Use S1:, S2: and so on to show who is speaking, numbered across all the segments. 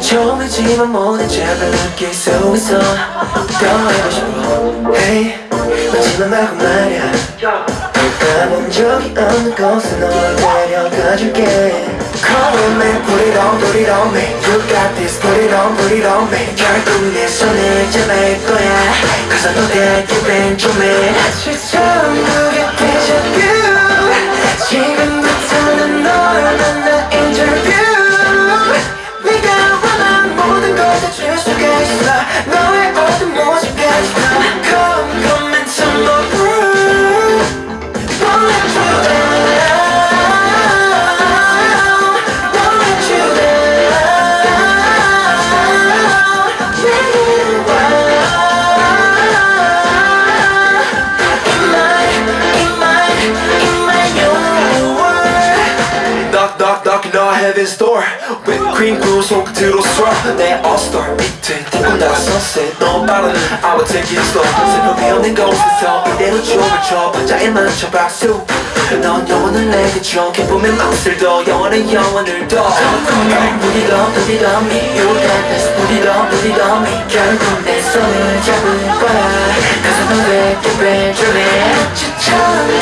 S1: 처음이지만 모든 점을 느낄 수 있어 더 해고 싶어 Hey 마지막 말고 말야 가본 적이 없는 곳에 널 데려가줄게 Come with me, put it on, put it on me You got this, put it on, put it on me 결국 내 손을 잡을 거야 Cause I know that you've been to
S2: heaven's door Whipped cream blue 손끝으로 swirl 내 all-star 밑에 딩고 나 sunset 너무 빠른 I will take it slow 새벽에 없는 곳에서 이대로 춤을 춰 박자에 맞춰 박수 넌 영원을 내게 줘 기쁨의 맛을 더 영원한 영원을 더
S1: Put it on, put it on me You got this, put it on, put it on me 결국 내 손을 잡을 거야 been through it 추천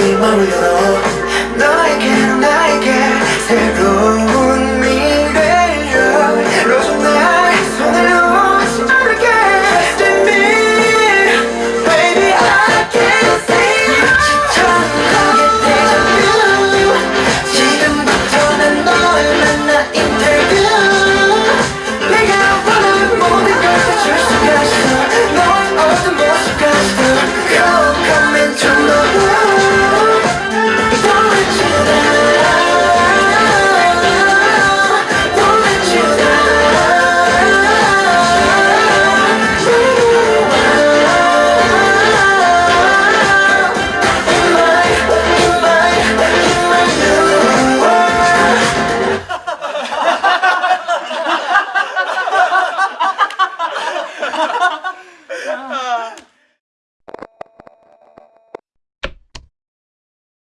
S2: 이 마음을 열어
S1: 너에게 나에게 새로운